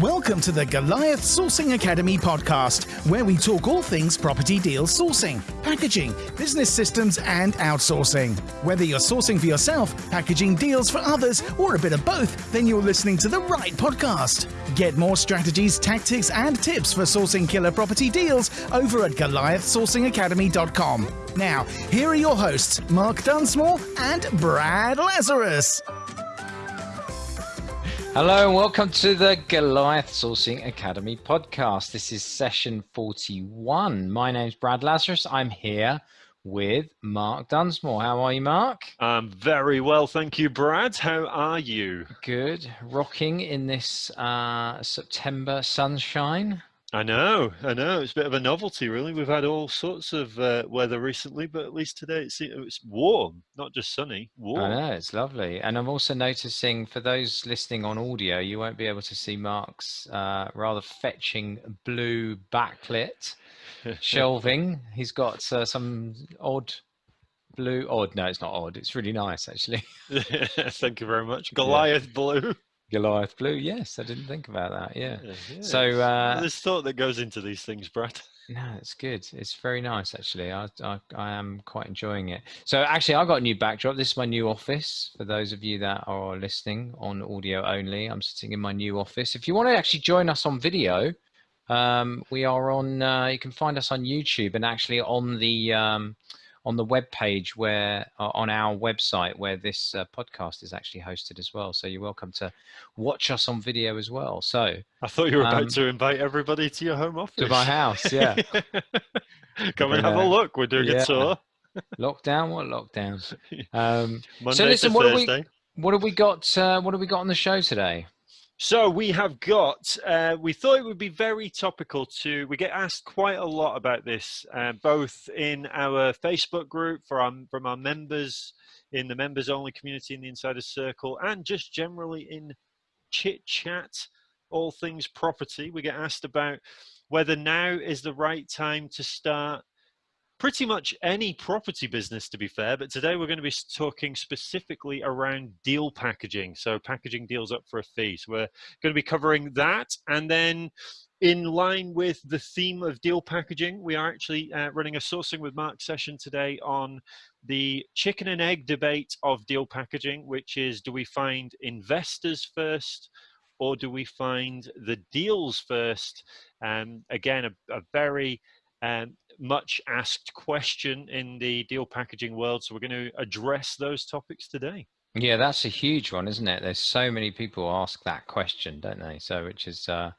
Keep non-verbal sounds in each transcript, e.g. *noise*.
Welcome to the Goliath Sourcing Academy podcast, where we talk all things property deal sourcing, packaging, business systems, and outsourcing. Whether you're sourcing for yourself, packaging deals for others, or a bit of both, then you're listening to the right podcast. Get more strategies, tactics, and tips for sourcing killer property deals over at GoliathSourcingAcademy.com. Now, here are your hosts, Mark Dunsmore and Brad Lazarus. Hello and welcome to the Goliath Sourcing Academy podcast. This is session 41. My name's Brad Lazarus. I'm here with Mark Dunsmore. How are you, Mark? I'm very well, thank you, Brad. How are you? Good. Rocking in this uh, September sunshine. I know, I know. It's a bit of a novelty, really. We've had all sorts of uh, weather recently, but at least today it's, it's warm, not just sunny, warm. I know, it's lovely. And I'm also noticing for those listening on audio, you won't be able to see Mark's uh, rather fetching blue backlit *laughs* shelving. He's got uh, some odd blue, odd, no, it's not odd. It's really nice, actually. *laughs* Thank you very much. *laughs* Goliath yeah. blue. Goliath Blue. Yes, I didn't think about that. Yeah. yeah, yeah. So uh, there's thought that goes into these things, Brad. *laughs* No, it's good. It's very nice, actually. I, I, I am quite enjoying it. So actually, I got a new backdrop. This is my new office. For those of you that are listening on audio only, I'm sitting in my new office. If you want to actually join us on video, um, we are on. Uh, you can find us on YouTube and actually on the. Um, on the web page where uh, on our website where this uh, podcast is actually hosted as well. So you're welcome to watch us on video as well. So I thought you were about um, to invite everybody to your home office. To my house, yeah. *laughs* Come and have a look. We're doing yeah. a tour. lockdown? What lockdowns? *laughs* Um, so listen, what have we? What have we got? Uh, what have we got on the show today? So we have got, uh, we thought it would be very topical to, we get asked quite a lot about this, uh, both in our Facebook group for our, from our members, in the members only community in the Insider Circle, and just generally in chit chat, all things property. We get asked about whether now is the right time to start pretty much any property business to be fair but today we're going to be talking specifically around deal packaging. So packaging deals up for a fee. So we're going to be covering that and then in line with the theme of deal packaging we are actually uh, running a sourcing with mark session today on the chicken and egg debate of deal packaging which is do we find investors first or do we find the deals first? Um, again a, a very um, much asked question in the deal packaging world. So we're going to address those topics today. Yeah, that's a huge one, isn't it? There's so many people ask that question, don't they? So, which is, uh,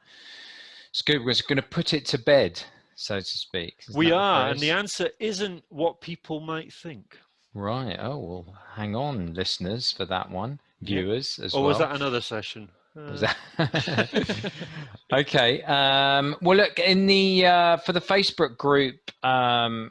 it's good. We're going to put it to bed, so to speak. Isn't we are, and the answer isn't what people might think. Right. Oh well, hang on, listeners, for that one, viewers yeah. as or well. Or was that another session? *laughs* okay. Um, well, look in the uh, for the Facebook group um,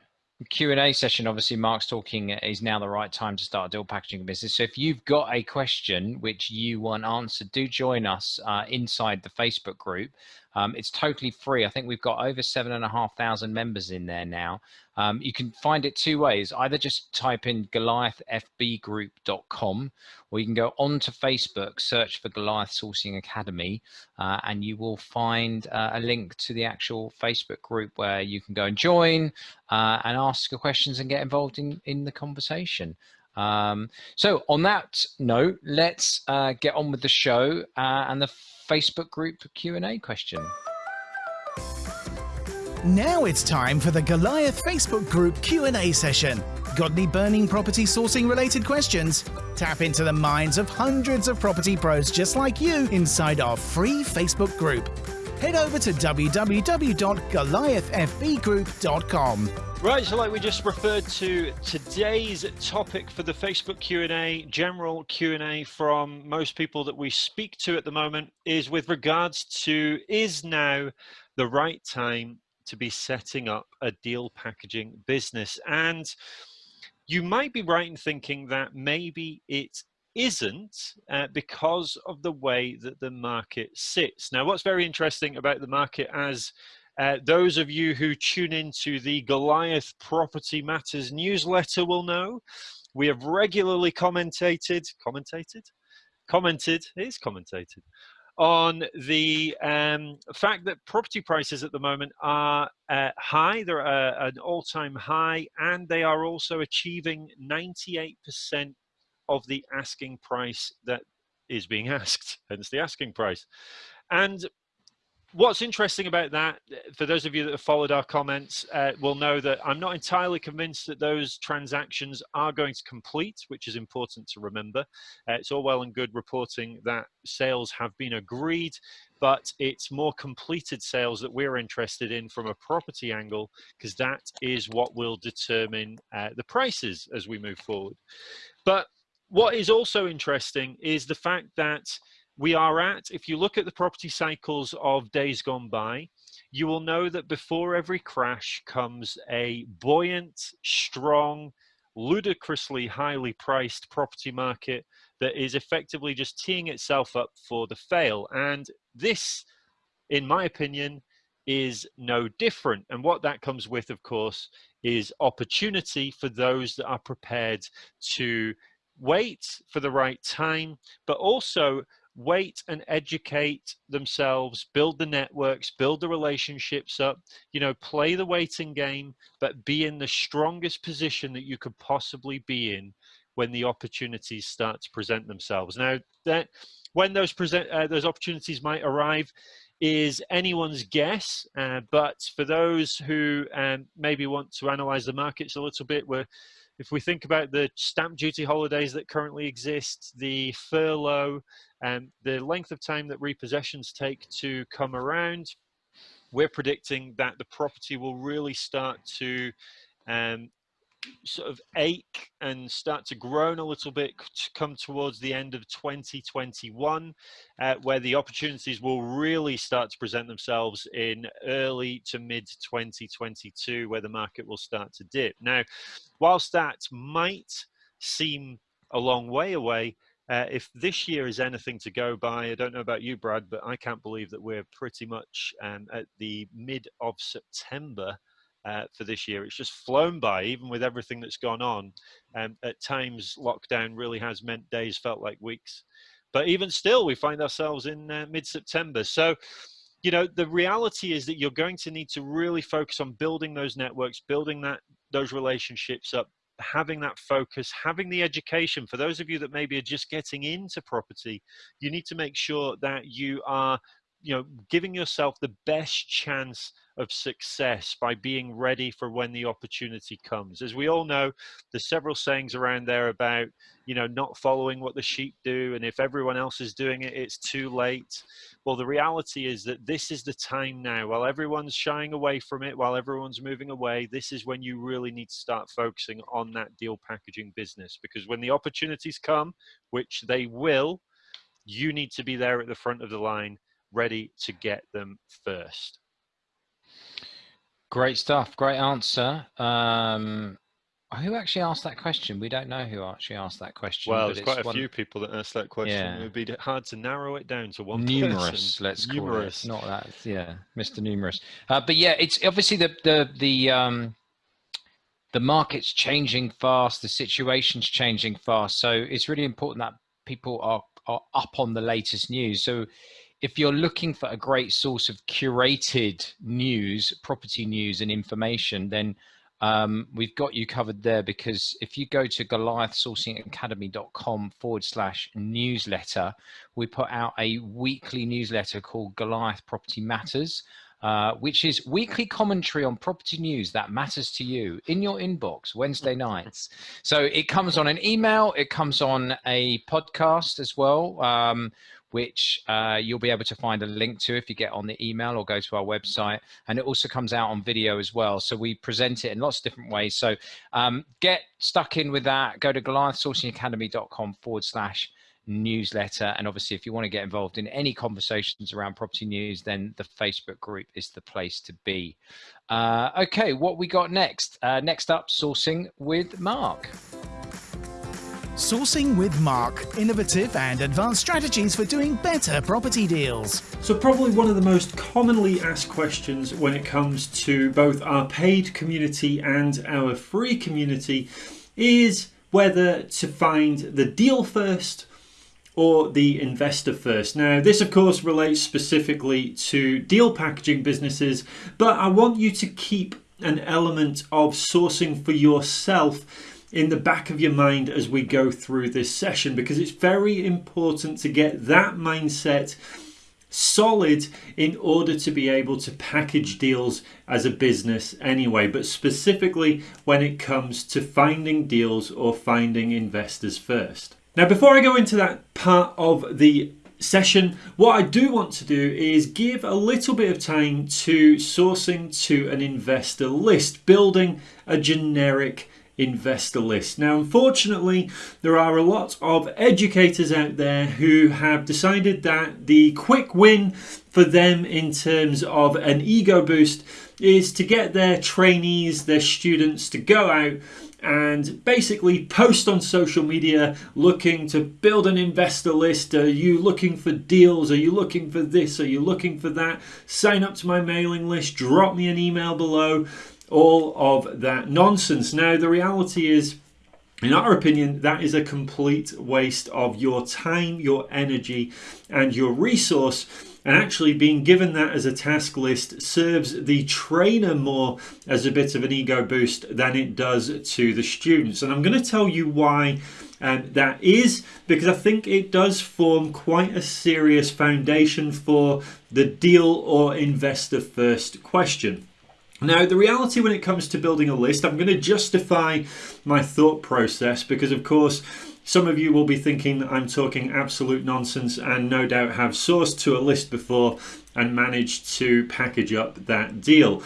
Q and A session. Obviously, Mark's talking is now the right time to start a deal packaging business. So, if you've got a question which you want answered, do join us uh, inside the Facebook group. Um, it's totally free. I think we've got over seven and a half thousand members in there now. Um, you can find it two ways. Either just type in goliathfbgroup.com or you can go onto Facebook, search for Goliath Sourcing Academy, uh, and you will find uh, a link to the actual Facebook group where you can go and join uh, and ask your questions and get involved in, in the conversation. Um, so on that note, let's uh, get on with the show uh, and the Facebook group Q&A question. Now it's time for the Goliath Facebook group Q&A session. Got any burning property sourcing related questions? Tap into the minds of hundreds of property pros just like you inside our free Facebook group. Head over to www.goliathfbgroup.com. Right, so like we just referred to, today's topic for the Facebook Q&A, general Q&A from most people that we speak to at the moment is with regards to is now the right time to be setting up a deal packaging business? And you might be right in thinking that maybe it isn't uh, because of the way that the market sits. Now, what's very interesting about the market as uh, those of you who tune into the Goliath Property Matters newsletter will know, we have regularly commentated, commentated, commented, it is commentated, on the um, fact that property prices at the moment are uh, high. They're uh, an all-time high, and they are also achieving 98% of the asking price that is being *laughs* asked, hence the asking price. And what's interesting about that, for those of you that have followed our comments, uh, will know that I'm not entirely convinced that those transactions are going to complete, which is important to remember. Uh, it's all well and good reporting that sales have been agreed, but it's more completed sales that we're interested in from a property angle, because that is what will determine uh, the prices as we move forward. But what is also interesting is the fact that we are at, if you look at the property cycles of days gone by, you will know that before every crash comes a buoyant, strong, ludicrously highly priced property market that is effectively just teeing itself up for the fail. And this, in my opinion, is no different. And what that comes with, of course, is opportunity for those that are prepared to wait for the right time, but also wait and educate themselves, build the networks, build the relationships up, you know, play the waiting game, but be in the strongest position that you could possibly be in when the opportunities start to present themselves. Now, that when those present uh, those opportunities might arrive is anyone's guess, uh, but for those who um, maybe want to analyze the markets a little bit, we're if we think about the stamp duty holidays that currently exist, the furlough, and the length of time that repossessions take to come around, we're predicting that the property will really start to um, sort of ache and start to groan a little bit to come towards the end of 2021 uh, where the opportunities will really start to present themselves in early to mid 2022 where the market will start to dip. Now whilst that might seem a long way away uh, if this year is anything to go by, I don't know about you, Brad, but I can't believe that we're pretty much um, at the mid of September uh, for this year. It's just flown by, even with everything that's gone on. Um, at times, lockdown really has meant days felt like weeks. But even still, we find ourselves in uh, mid September. So, you know, the reality is that you're going to need to really focus on building those networks, building that those relationships up, having that focus, having the education. For those of you that maybe are just getting into property, you need to make sure that you are, you know, giving yourself the best chance of success by being ready for when the opportunity comes. As we all know, there's several sayings around there about, you know, not following what the sheep do, and if everyone else is doing it, it's too late. Well, the reality is that this is the time now. While everyone's shying away from it, while everyone's moving away, this is when you really need to start focusing on that deal packaging business because when the opportunities come, which they will, you need to be there at the front of the line ready to get them first. Great stuff. Great answer. Um, who actually asked that question? We don't know who actually asked that question. Well, there's quite a one... few people that asked that question. Yeah. It would be hard to narrow it down to one. Numerous, person. let's Numerous. call it. Not that. Yeah, Mr. Numerous. Uh, but yeah, it's obviously the the the um, the market's changing fast. The situation's changing fast. So it's really important that people are are up on the latest news. So if you're looking for a great source of curated news, property news and information, then um, we've got you covered there because if you go to goliathsourcingacademy.com forward slash newsletter, we put out a weekly newsletter called Goliath Property Matters. Uh, which is weekly commentary on property news that matters to you in your inbox Wednesday nights. So it comes on an email, it comes on a podcast as well. Um, which uh, you'll be able to find a link to if you get on the email or go to our website. And it also comes out on video as well. So we present it in lots of different ways. So um, get stuck in with that. Go to goliathsourcingacademy.com forward slash newsletter. And obviously, if you want to get involved in any conversations around property news, then the Facebook group is the place to be. Uh, okay, what we got next? Uh, next up, sourcing with Mark. Sourcing with Mark, innovative and advanced strategies for doing better property deals. So probably one of the most commonly asked questions when it comes to both our paid community and our free community is whether to find the deal first or the investor first. Now, this of course relates specifically to deal packaging businesses, but I want you to keep an element of sourcing for yourself in the back of your mind as we go through this session because it's very important to get that mindset solid in order to be able to package deals as a business anyway, but specifically when it comes to finding deals or finding investors first. Now, before I go into that part of the session, what I do want to do is give a little bit of time to sourcing to an investor list, building a generic investor list. Now, unfortunately, there are a lot of educators out there who have decided that the quick win for them in terms of an ego boost is to get their trainees, their students to go out and basically post on social media looking to build an investor list. Are you looking for deals? Are you looking for this? Are you looking for that? Sign up to my mailing list, drop me an email below all of that nonsense. Now, the reality is, in our opinion, that is a complete waste of your time, your energy, and your resource. And actually, being given that as a task list serves the trainer more as a bit of an ego boost than it does to the students. And I'm going to tell you why um, that is, because I think it does form quite a serious foundation for the deal or investor first question. Now, the reality when it comes to building a list, I'm going to justify my thought process because, of course, some of you will be thinking that I'm talking absolute nonsense and no doubt have sourced to a list before and managed to package up that deal.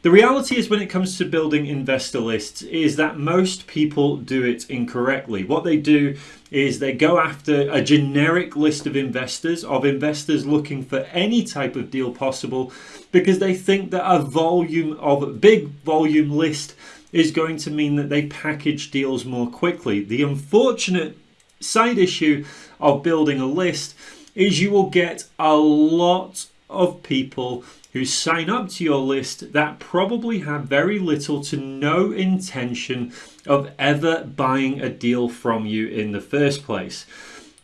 The reality is when it comes to building investor lists is that most people do it incorrectly. What they do is they go after a generic list of investors, of investors looking for any type of deal possible because they think that a volume of big volume list is going to mean that they package deals more quickly. The unfortunate side issue of building a list is you will get a lot of people who sign up to your list that probably have very little to no intention of ever buying a deal from you in the first place.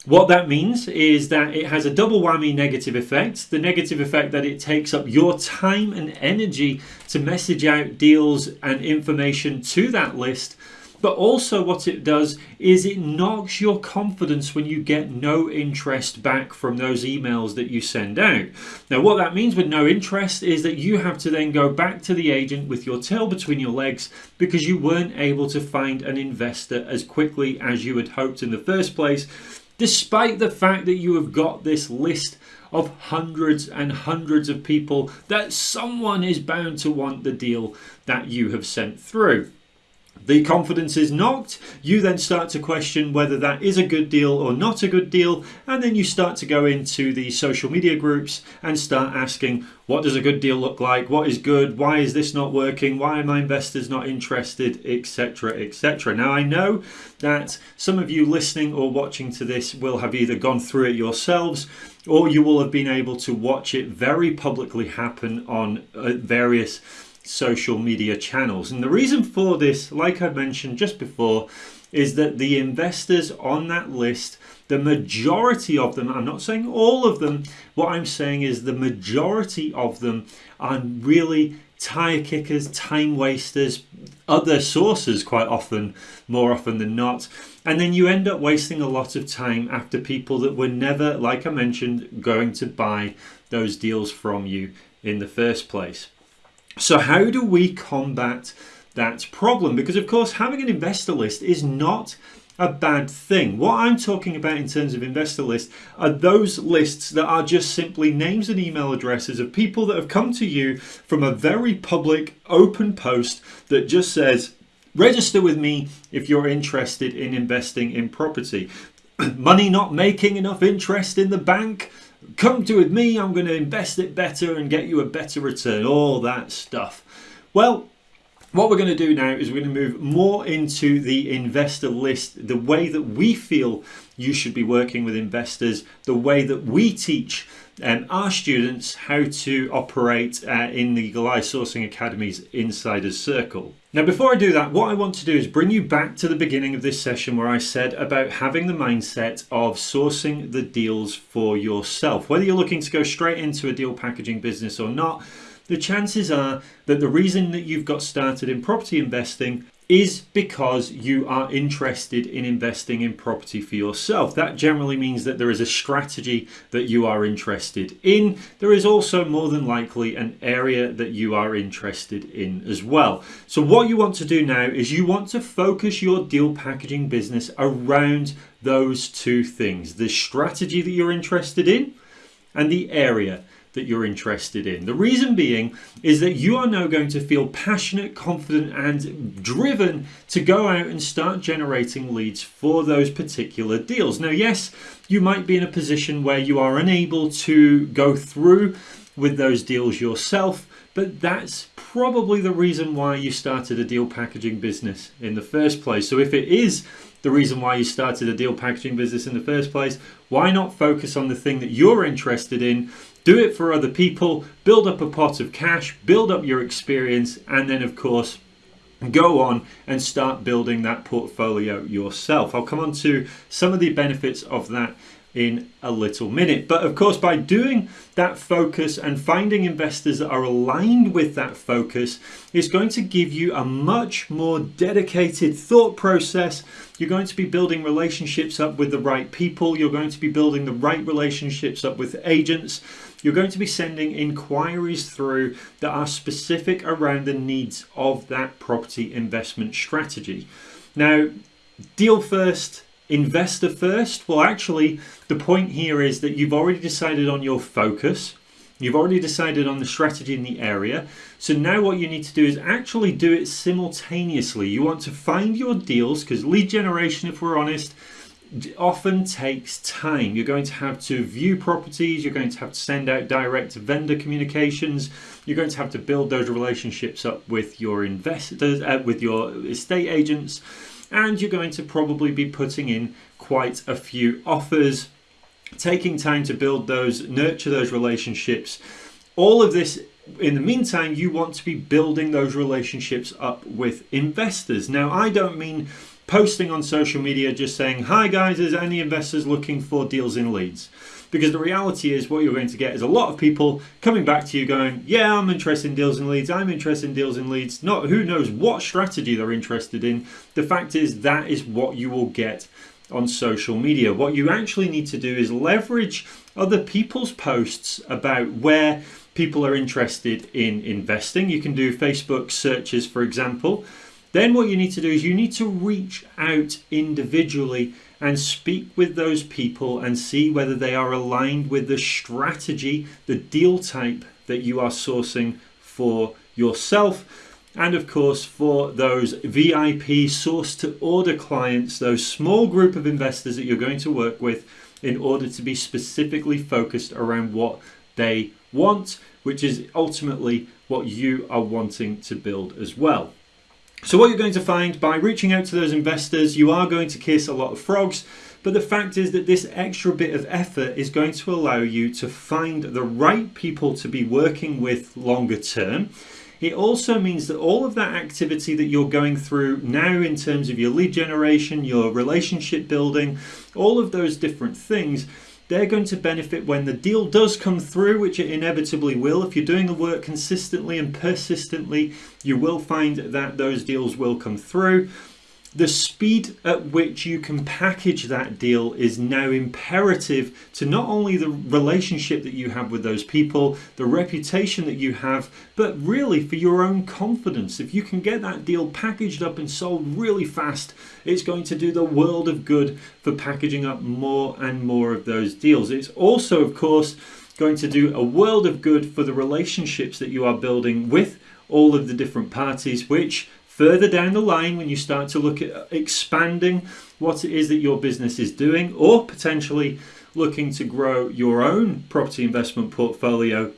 What that means is that it has a double whammy negative effect. The negative effect that it takes up your time and energy to message out deals and information to that list. But also, what it does is it knocks your confidence when you get no interest back from those emails that you send out. Now, what that means with no interest is that you have to then go back to the agent with your tail between your legs because you weren't able to find an investor as quickly as you had hoped in the first place despite the fact that you have got this list of hundreds and hundreds of people that someone is bound to want the deal that you have sent through. The confidence is knocked. You then start to question whether that is a good deal or not a good deal. And then you start to go into the social media groups and start asking, what does a good deal look like? What is good? Why is this not working? Why are my investors not interested? Etc. Etc. Now, I know that some of you listening or watching to this will have either gone through it yourselves or you will have been able to watch it very publicly happen on uh, various social media channels. And the reason for this, like I mentioned just before, is that the investors on that list, the majority of them, I'm not saying all of them, what I'm saying is the majority of them are really tire kickers, time wasters, other sources quite often, more often than not. And then you end up wasting a lot of time after people that were never, like I mentioned, going to buy those deals from you in the first place. So how do we combat that problem? Because of course, having an investor list is not a bad thing. What I'm talking about in terms of investor lists are those lists that are just simply names and email addresses of people that have come to you from a very public open post that just says, register with me if you're interested in investing in property. *clears throat* Money not making enough interest in the bank? Come to with me, I'm going to invest it better and get you a better return, all that stuff. Well, what we're going to do now is we're going to move more into the investor list, the way that we feel you should be working with investors, the way that we teach um, our students how to operate uh, in the Goliath Sourcing Academy's Insiders Circle. Now, before I do that, what I want to do is bring you back to the beginning of this session where I said about having the mindset of sourcing the deals for yourself. Whether you're looking to go straight into a deal packaging business or not, the chances are that the reason that you've got started in property investing is because you are interested in investing in property for yourself. That generally means that there is a strategy that you are interested in. There is also more than likely an area that you are interested in as well. So, what you want to do now is you want to focus your deal packaging business around those two things the strategy that you're interested in and the area that you're interested in. The reason being is that you are now going to feel passionate, confident, and driven to go out and start generating leads for those particular deals. Now, yes, you might be in a position where you are unable to go through with those deals yourself, but that's probably the reason why you started a deal packaging business in the first place. So, if it is the reason why you started a deal packaging business in the first place, why not focus on the thing that you're interested in do it for other people, build up a pot of cash, build up your experience, and then, of course, go on and start building that portfolio yourself. I'll come on to some of the benefits of that in a little minute. But of course, by doing that focus and finding investors that are aligned with that focus is going to give you a much more dedicated thought process. You're going to be building relationships up with the right people. You're going to be building the right relationships up with agents you're going to be sending inquiries through that are specific around the needs of that property investment strategy. Now, deal first, investor first. Well, actually, the point here is that you've already decided on your focus. You've already decided on the strategy in the area. So now what you need to do is actually do it simultaneously. You want to find your deals because lead generation, if we're honest, often takes time. You're going to have to view properties, you're going to have to send out direct vendor communications, you're going to have to build those relationships up with your investors, uh, with your estate agents, and you're going to probably be putting in quite a few offers, taking time to build those, nurture those relationships. All of this in the meantime, you want to be building those relationships up with investors. Now, I don't mean posting on social media just saying, Hi guys, is any investors looking for deals in Leeds? Because the reality is, what you're going to get is a lot of people coming back to you going, Yeah, I'm interested in deals in Leeds, I'm interested in deals in Leeds. Not who knows what strategy they're interested in. The fact is, that is what you will get on social media. What you actually need to do is leverage other people's posts about where people are interested in investing. You can do Facebook searches, for example then what you need to do is you need to reach out individually and speak with those people and see whether they are aligned with the strategy, the deal type that you are sourcing for yourself. And of course, for those VIP source to order clients, those small group of investors that you're going to work with in order to be specifically focused around what they want, which is ultimately what you are wanting to build as well. So what you're going to find by reaching out to those investors, you are going to kiss a lot of frogs, but the fact is that this extra bit of effort is going to allow you to find the right people to be working with longer term. It also means that all of that activity that you're going through now in terms of your lead generation, your relationship building, all of those different things they're going to benefit when the deal does come through, which it inevitably will. If you're doing the work consistently and persistently, you will find that those deals will come through. The speed at which you can package that deal is now imperative to not only the relationship that you have with those people, the reputation that you have, but really for your own confidence. If you can get that deal packaged up and sold really fast, it's going to do the world of good for packaging up more and more of those deals. It's also, of course, going to do a world of good for the relationships that you are building with all of the different parties, which further down the line when you start to look at expanding what it is that your business is doing or potentially looking to grow your own property investment portfolio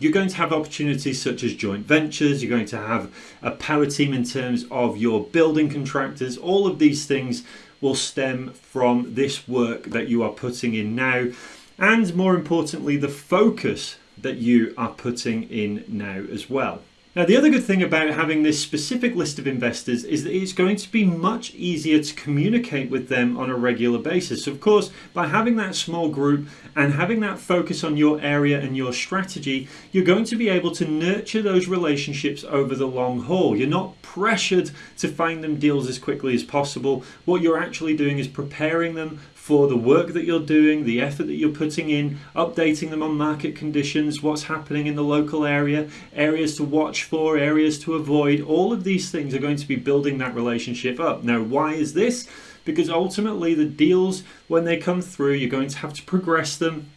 you're going to have opportunities such as joint ventures you're going to have a power team in terms of your building contractors all of these things will stem from this work that you are putting in now and more importantly, the focus that you are putting in now as well. Now, the other good thing about having this specific list of investors is that it's going to be much easier to communicate with them on a regular basis. Of course, by having that small group and having that focus on your area and your strategy, you're going to be able to nurture those relationships over the long haul. You're not pressured to find them deals as quickly as possible. What you're actually doing is preparing them for the work that you're doing, the effort that you're putting in, updating them on market conditions, what's happening in the local area, areas to watch for, areas to avoid. All of these things are going to be building that relationship up. Now, why is this? Because ultimately, the deals, when they come through, you're going to have to progress them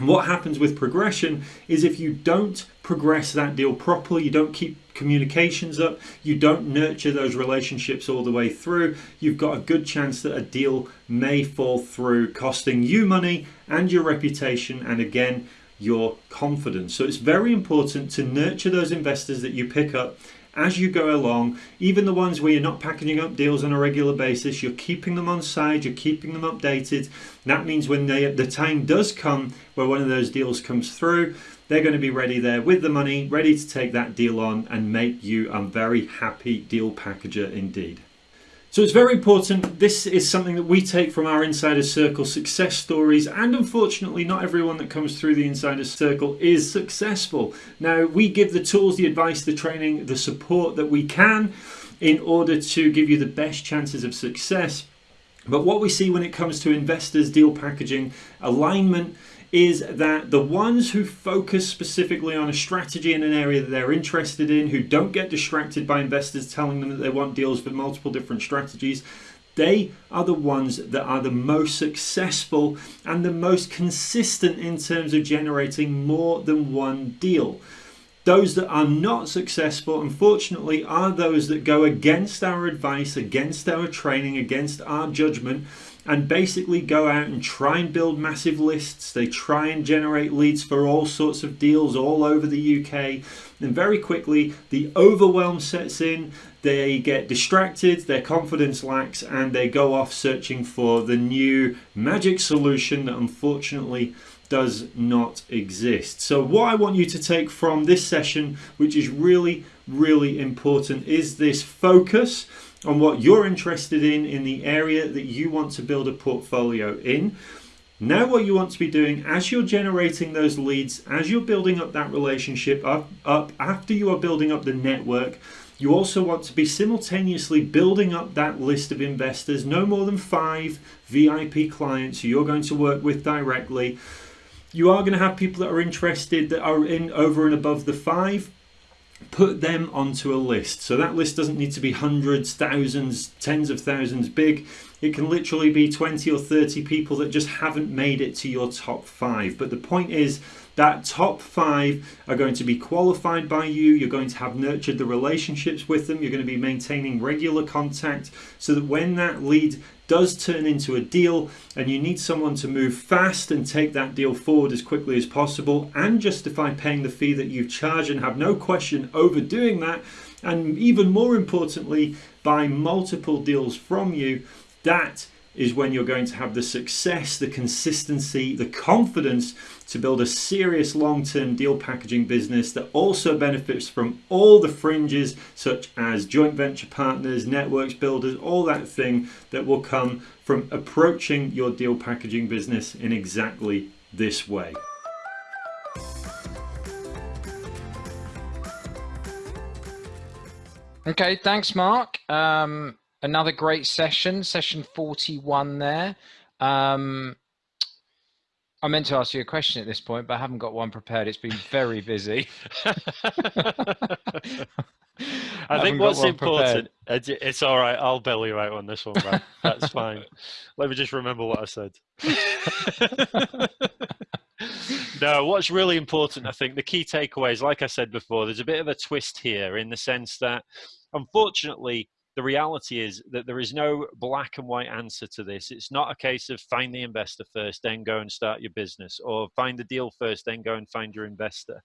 what happens with progression is if you don't progress that deal properly, you don't keep communications up, you don't nurture those relationships all the way through, you've got a good chance that a deal may fall through, costing you money and your reputation, and again, your confidence. So it's very important to nurture those investors that you pick up as you go along, even the ones where you're not packaging up deals on a regular basis, you're keeping them on side, you're keeping them updated. That means when they, the time does come where one of those deals comes through, they're going to be ready there with the money, ready to take that deal on and make you a very happy deal packager indeed. So it's very important. This is something that we take from our Insider Circle success stories, and unfortunately, not everyone that comes through the Insider Circle is successful. Now, we give the tools, the advice, the training, the support that we can in order to give you the best chances of success. But what we see when it comes to investors, deal packaging, alignment, is that the ones who focus specifically on a strategy in an area that they're interested in, who don't get distracted by investors telling them that they want deals for multiple different strategies, they are the ones that are the most successful and the most consistent in terms of generating more than one deal. Those that are not successful, unfortunately, are those that go against our advice, against our training, against our judgment, and basically go out and try and build massive lists. They try and generate leads for all sorts of deals all over the UK. And very quickly, the overwhelm sets in. They get distracted, their confidence lacks, and they go off searching for the new magic solution that unfortunately does not exist. So, what I want you to take from this session, which is really, really important, is this focus on what you're interested in in the area that you want to build a portfolio in. Now, what you want to be doing as you're generating those leads, as you're building up that relationship up, up after you are building up the network, you also want to be simultaneously building up that list of investors, no more than five VIP clients who you're going to work with directly. You are going to have people that are interested that are in over and above the five put them onto a list. So that list doesn't need to be hundreds, thousands, tens of thousands big. It can literally be 20 or 30 people that just haven't made it to your top five. But the point is that top five are going to be qualified by you. You're going to have nurtured the relationships with them. You're going to be maintaining regular contact so that when that lead does turn into a deal and you need someone to move fast and take that deal forward as quickly as possible and justify paying the fee that you charge and have no question overdoing that and even more importantly buy multiple deals from you that is when you're going to have the success, the consistency, the confidence to build a serious long-term deal packaging business that also benefits from all the fringes such as joint venture partners, networks builders, all that thing that will come from approaching your deal packaging business in exactly this way. Okay, thanks, Mark. Um, another great session, session 41 there. Um, I meant to ask you a question at this point, but I haven't got one prepared. It's been very busy. *laughs* I, think what's important, prepared. it's all right. I'll bail you out on this one, man. That's fine. *laughs* Let me just remember what I said. *laughs* no, what's really important, I think, the key takeaways, like I said before, there's a bit of a twist here in the sense that, unfortunately, the reality is that there is no black and white answer to this. It's not a case of find the investor first, then go and start your business, or find the deal first, then go and find your investor.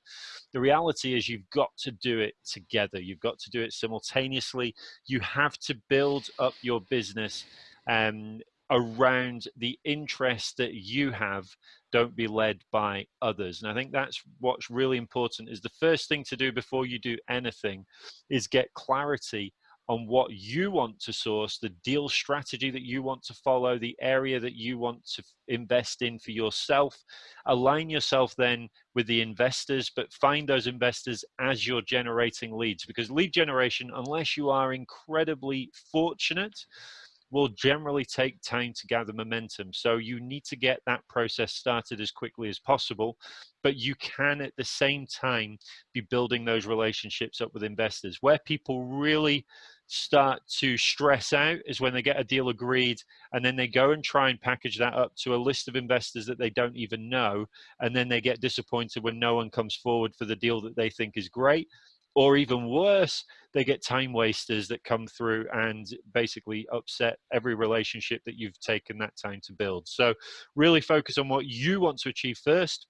The reality is you've got to do it together. You've got to do it simultaneously. You have to build up your business um, around the interest that you have don't be led by others and i think that's what's really important is the first thing to do before you do anything is get clarity on what you want to source, the deal strategy that you want to follow, the area that you want to invest in for yourself. Align yourself then with the investors, but find those investors as you're generating leads because lead generation, unless you are incredibly fortunate, will generally take time to gather momentum. So you need to get that process started as quickly as possible, but you can at the same time be building those relationships up with investors. Where people really start to stress out is when they get a deal agreed and then they go and try and package that up to a list of investors that they don't even know and then they get disappointed when no one comes forward for the deal that they think is great or even worse, they get time wasters that come through and basically upset every relationship that you've taken that time to build. So, really focus on what you want to achieve first.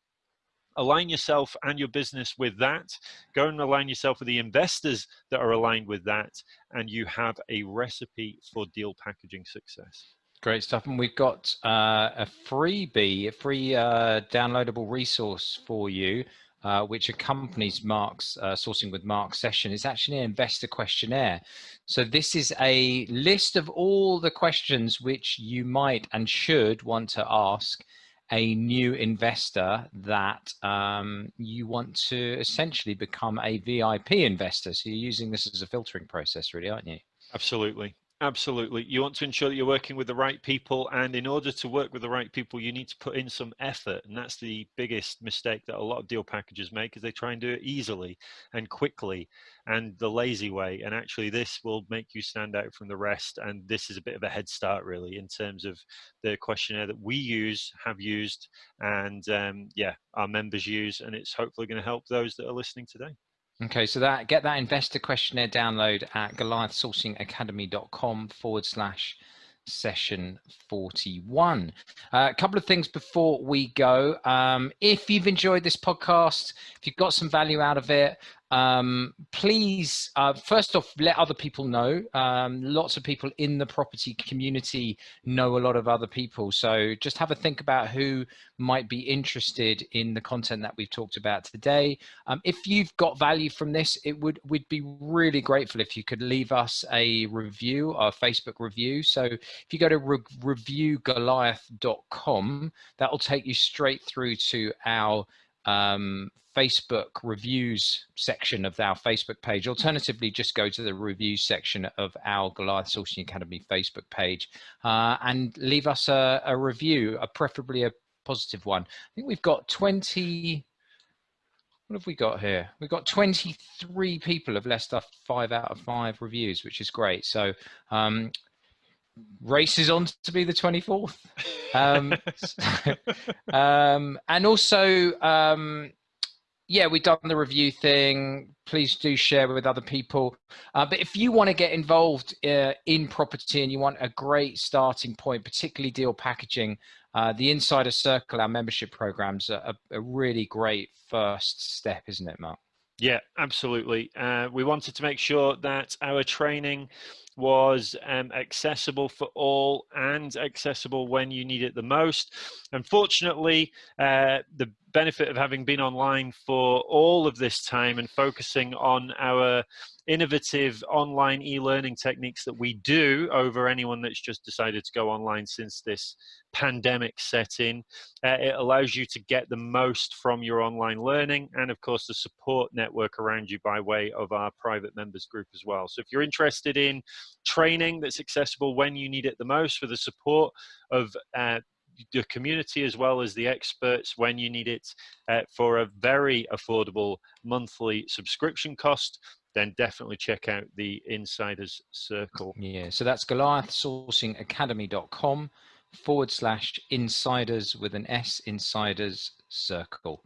Align yourself and your business with that. Go and align yourself with the investors that are aligned with that, and you have a recipe for deal packaging success. Great stuff. And we've got uh, a freebie, a free uh, downloadable resource for you uh, which accompanies Mark's uh, sourcing with Mark session is actually an investor questionnaire. So this is a list of all the questions which you might and should want to ask a new investor that um, you want to essentially become a VIP investor. So you're using this as a filtering process really, aren't you? Absolutely. Absolutely. You want to ensure that you're working with the right people. And in order to work with the right people, you need to put in some effort. And that's the biggest mistake that a lot of deal packages make is they try and do it easily and quickly and the lazy way. And actually this will make you stand out from the rest. And this is a bit of a head start really in terms of the questionnaire that we use, have used, and um, yeah, our members use. And it's hopefully going to help those that are listening today. Okay, so that get that investor questionnaire download at goliathsourcingacademy.com forward slash session 41. Uh, a couple of things before we go. Um, if you've enjoyed this podcast, if you've got some value out of it, um, please, uh, first off, let other people know. Um, lots of people in the property community know a lot of other people. So just have a think about who might be interested in the content that we've talked about today. Um, if you've got value from this, it would we'd be really grateful if you could leave us a review, a Facebook review. So if you go to re reviewgoliath.com, that will take you straight through to our um, Facebook reviews section of our Facebook page. Alternatively, just go to the reviews section of our Goliath Sourcing Academy Facebook page uh, and leave us a, a review, a preferably a positive one. I think we've got 20, what have we got here? We've got 23 people have left us five out of five reviews, which is great. So um, races on to be the 24th. *laughs* Um, um, and also, um, yeah, we've done the review thing. Please do share with other people. Uh, but if you want to get involved uh, in property and you want a great starting point, particularly deal packaging, uh, the Insider Circle, our membership programs, are a, a really great first step, isn't it, Mark? Yeah, absolutely. Uh, we wanted to make sure that our training was um, accessible for all and accessible when you need it the most. Unfortunately, uh, the benefit of having been online for all of this time and focusing on our innovative online e-learning techniques that we do over anyone that's just decided to go online since this pandemic set in. Uh, it allows you to get the most from your online learning and of course the support network around you by way of our private members group as well. So if you're interested in training that's accessible when you need it the most for the support of uh, the community as well as the experts when you need it uh, for a very affordable monthly subscription cost then definitely check out the insiders circle. Yeah so that's goliathsourcingacademy.com forward slash insiders with an s insiders circle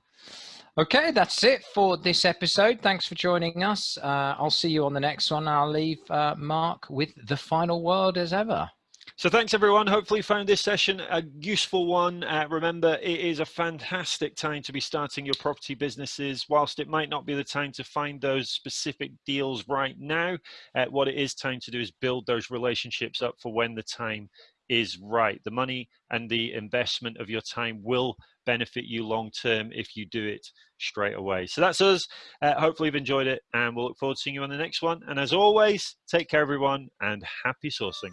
okay that's it for this episode thanks for joining us uh, i'll see you on the next one i'll leave uh, mark with the final word as ever so thanks everyone. Hopefully you found this session a useful one. Uh, remember, it is a fantastic time to be starting your property businesses. Whilst it might not be the time to find those specific deals right now, uh, what it is time to do is build those relationships up for when the time is right. The money and the investment of your time will benefit you long term if you do it straight away. So that's us. Uh, hopefully, you've enjoyed it, and we'll look forward to seeing you on the next one. And as always, take care, everyone, and happy sourcing.